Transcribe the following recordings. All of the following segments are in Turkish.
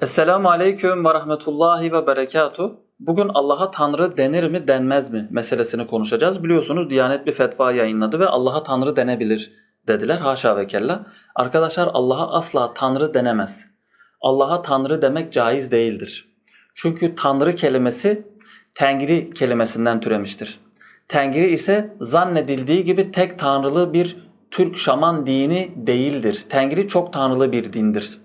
Esselamu Aleyküm ve Rahmetullahi ve Berekatuh. Bugün Allah'a Tanrı denir mi denmez mi meselesini konuşacağız. Biliyorsunuz Diyanet bir fetva yayınladı ve Allah'a Tanrı denebilir dediler. Haşa ve kella. Arkadaşlar Allah'a asla Tanrı denemez. Allah'a Tanrı demek caiz değildir. Çünkü Tanrı kelimesi Tengri kelimesinden türemiştir. Tengri ise zannedildiği gibi tek tanrılı bir Türk şaman dini değildir. Tengri çok tanrılı bir dindir.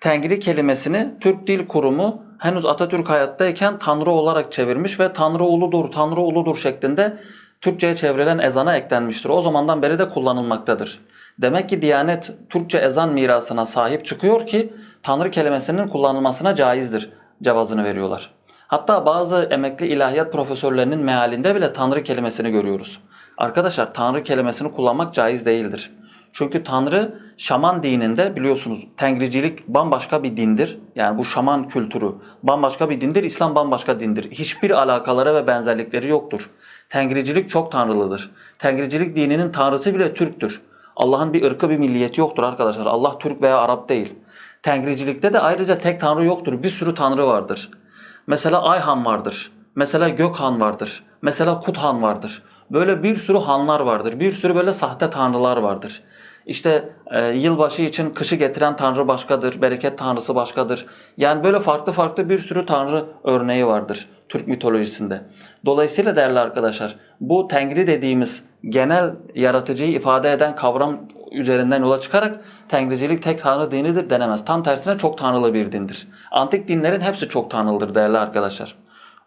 Tengri kelimesini Türk Dil Kurumu henüz Atatürk hayattayken Tanrı olarak çevirmiş ve Tanrı uludur, Tanrı uludur şeklinde Türkçe'ye çevrilen ezana eklenmiştir. O zamandan beri de kullanılmaktadır. Demek ki Diyanet Türkçe ezan mirasına sahip çıkıyor ki Tanrı kelimesinin kullanılmasına caizdir cevazını veriyorlar. Hatta bazı emekli ilahiyat profesörlerinin mealinde bile Tanrı kelimesini görüyoruz. Arkadaşlar Tanrı kelimesini kullanmak caiz değildir. Çünkü Tanrı şaman dininde biliyorsunuz tengricilik bambaşka bir dindir. Yani bu şaman kültürü bambaşka bir dindir. İslam bambaşka dindir. Hiçbir alakaları ve benzerlikleri yoktur. Tengricilik çok tanrılıdır. Tengricilik dininin tanrısı bile Türktür. Allah'ın bir ırkı bir milliyeti yoktur arkadaşlar. Allah Türk veya Arap değil. Tengricilikte de ayrıca tek tanrı yoktur. Bir sürü tanrı vardır. Mesela Ayhan vardır. Mesela Gökhan vardır. Mesela Kuthan vardır. Böyle bir sürü hanlar vardır. Bir sürü böyle sahte tanrılar vardır. İşte e, yılbaşı için kışı getiren tanrı başkadır, bereket tanrısı başkadır. Yani böyle farklı farklı bir sürü tanrı örneği vardır Türk mitolojisinde. Dolayısıyla değerli arkadaşlar bu Tengri dediğimiz genel yaratıcıyı ifade eden kavram üzerinden yola çıkarak Tengricilik tek tanrı dinidir denemez. Tam tersine çok tanrılı bir dindir. Antik dinlerin hepsi çok tanrılıdır değerli arkadaşlar.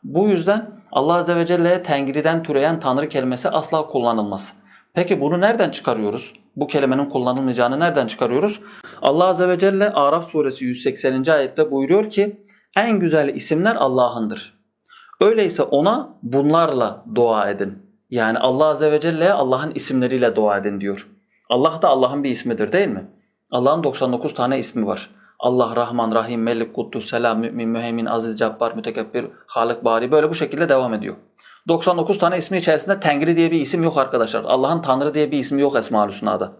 Bu yüzden Allah Azze ve Celle'ye Tengri'den türeyen tanrı kelimesi asla kullanılmaz. Peki bunu nereden çıkarıyoruz? Bu kelimenin kullanılmayacağını nereden çıkarıyoruz? Allah Azze ve Celle Araf suresi 180. ayette buyuruyor ki en güzel isimler Allah'ındır. Öyleyse ona bunlarla dua edin. Yani Allah Azze ve Celle'ye Allah'ın isimleriyle dua edin diyor. Allah da Allah'ın bir ismidir değil mi? Allah'ın 99 tane ismi var. Allah, Rahman, Rahim, Melik, Kuddus, Selam, Mümin, Müheymin, Aziz, Cabbar, Mütekebbir, Halık, Bari böyle bu şekilde devam ediyor. 99 tane ismi içerisinde Tengri diye bir isim yok arkadaşlar. Allah'ın Tanrı diye bir ismi yok Esma-ül Hüsna'da.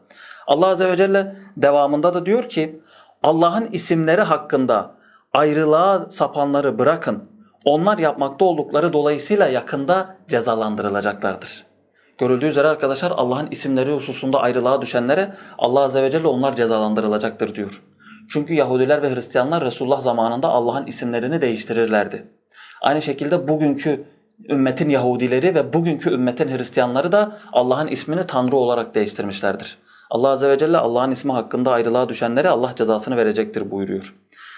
Allah Azze ve Celle devamında da diyor ki Allah'ın isimleri hakkında ayrılığa sapanları bırakın. Onlar yapmakta oldukları dolayısıyla yakında cezalandırılacaklardır. Görüldüğü üzere arkadaşlar Allah'ın isimleri hususunda ayrılığa düşenlere Allah Azze ve Celle onlar cezalandırılacaktır diyor. Çünkü Yahudiler ve Hristiyanlar Resulullah zamanında Allah'ın isimlerini değiştirirlerdi. Aynı şekilde bugünkü ümmetin Yahudileri ve bugünkü ümmetin Hristiyanları da Allah'ın ismini Tanrı olarak değiştirmişlerdir. Allah Azze ve Celle Allah'ın ismi hakkında ayrılığa düşenlere Allah cezasını verecektir buyuruyor.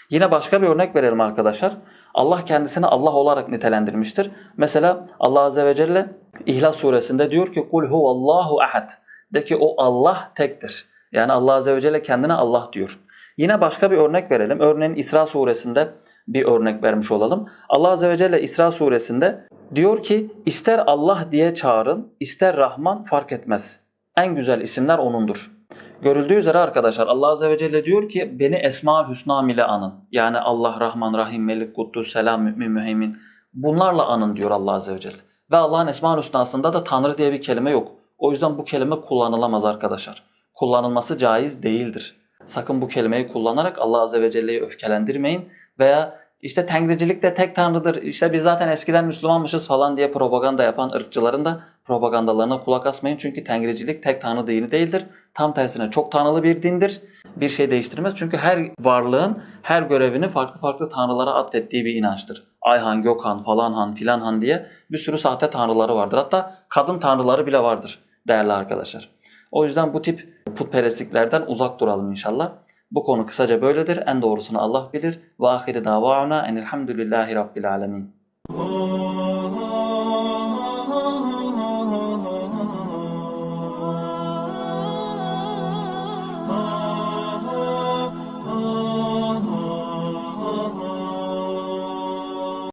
Yine başka bir örnek verelim arkadaşlar. Allah kendisini Allah olarak nitelendirmiştir. Mesela Allah Azze ve Celle İhlas suresinde diyor ki kul huvallahu ahad. De ki o Allah tektir. Yani Allah Azze ve Celle kendine Allah diyor. Yine başka bir örnek verelim. Örneğin İsra suresinde bir örnek vermiş olalım. Allah Azze ve Celle İsra suresinde diyor ki ister Allah diye çağırın, ister Rahman fark etmez. En güzel isimler O'nundur. Görüldüğü üzere arkadaşlar Allah Azze ve Celle diyor ki beni Esma-ül Hüsna ile anın. Yani Allah, Rahman, Rahim, Melik, Kuddus, Selam, Mümin, Müheymin. Bunlarla anın diyor Allah Azze ve Celle. Ve Allah'ın Esma-ül Hüsna'sında da Tanrı diye bir kelime yok. O yüzden bu kelime kullanılamaz arkadaşlar. Kullanılması caiz değildir. Sakın bu kelimeyi kullanarak Allah Azze ve Celle'yi öfkelendirmeyin veya işte tengricilik de tek tanrıdır, işte biz zaten eskiden Müslümanmışız falan diye propaganda yapan ırkçıların da propagandalarına kulak asmayın. Çünkü tengricilik tek tanrı dini değildir. Tam tersine çok tanrılı bir dindir. Bir şey değiştirmez. Çünkü her varlığın her görevini farklı farklı tanrılara atfettiği bir inançtır. Ayhan, Gökhan, falan han, filan han diye bir sürü sahte tanrıları vardır. Hatta kadın tanrıları bile vardır değerli arkadaşlar. O yüzden bu tip putperestliklerden uzak duralım inşallah. Bu konu kısaca böyledir. En doğrusunu Allah bilir. Ve ahiri davana enelhamdülillahi rabbil alemin.